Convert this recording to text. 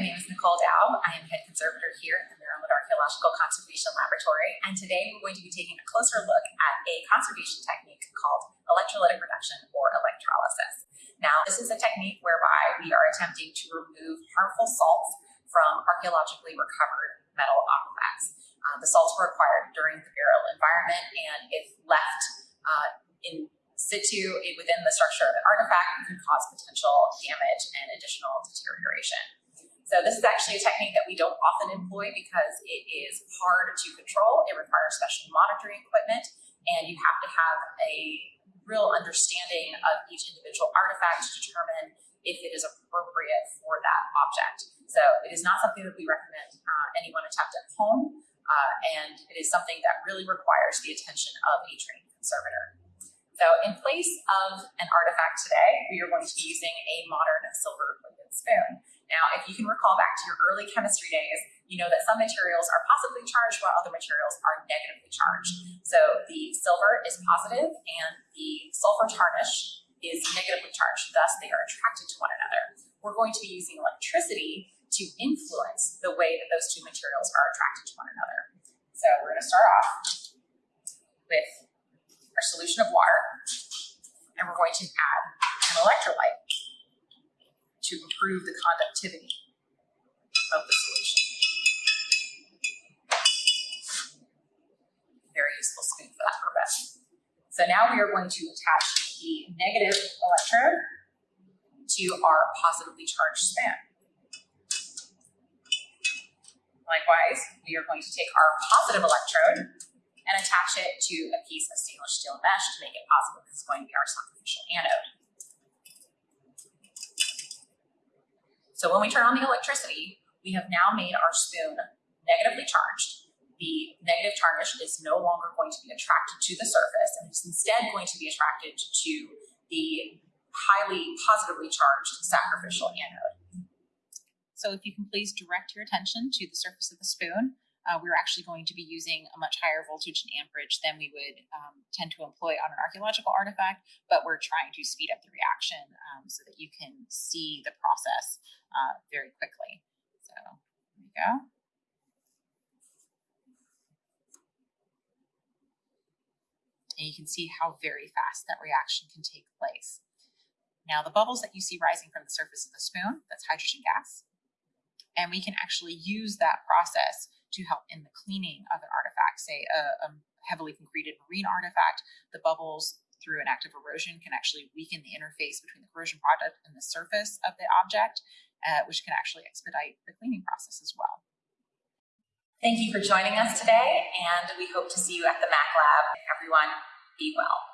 My name is Nichole Doub. I am head conservator here at the Maryland Archaeological Conservation Laboratory, and today we're going to be taking a closer look at a conservation technique called electrolytic reduction or electrolysis. Now, this is a technique whereby we are attempting to remove harmful salts from archaeologically recovered metal artifacts. Uh, the salts were acquired during the burial environment, and if left uh, in situ within the structure of an artifact it can cause potential damage and additional deterioration. So this is actually a technique that we don't often employ because it is hard to control. It requires special monitoring equipment and you have to have a real understanding of each individual artifact to determine if it is appropriate for that object. So it is not something that we recommend uh, anyone attempt at home, uh, and it is something that really requires the attention of a trained conservator. So in place of an artifact today, we are going to be using a modern silver plated spoon. Now, if you can recall back to your early chemistry days, you know that some materials are positively charged while other materials are negatively charged. So the silver is positive and the sulfur tarnish is negatively charged, thus they are attracted to one another. We're going to be using electricity to influence the way that those two materials are attracted to one another. So we're going to start off with our solution of water, and we're going to add an electrolyte improve the conductivity of the solution. Very useful spoon for that purpose. So now we are going to attach the negative electrode to our positively charged span. Likewise, we are going to take our positive electrode and attach it to a piece of stainless steel mesh to make it possible This is going to be our sacrificial anode. So when we turn on the electricity, we have now made our spoon negatively charged. The negative tarnish is no longer going to be attracted to the surface and is instead going to be attracted to the highly positively charged sacrificial anode. So if you can please direct your attention to the surface of the spoon, uh, we're actually going to be using a much higher voltage and amperage than we would um, tend to employ on an archaeological artifact, but we're trying to speed up the reaction um, so that you can see the process uh, very quickly. So there we go. And you can see how very fast that reaction can take place. Now the bubbles that you see rising from the surface of the spoon, that's hydrogen gas. And we can actually use that process to help in the cleaning of an artifact, say a, a heavily concreted marine artifact, the bubbles through an act of erosion can actually weaken the interface between the corrosion product and the surface of the object, uh, which can actually expedite the cleaning process as well. Thank you for joining us today, and we hope to see you at the Mac Lab. Everyone, be well.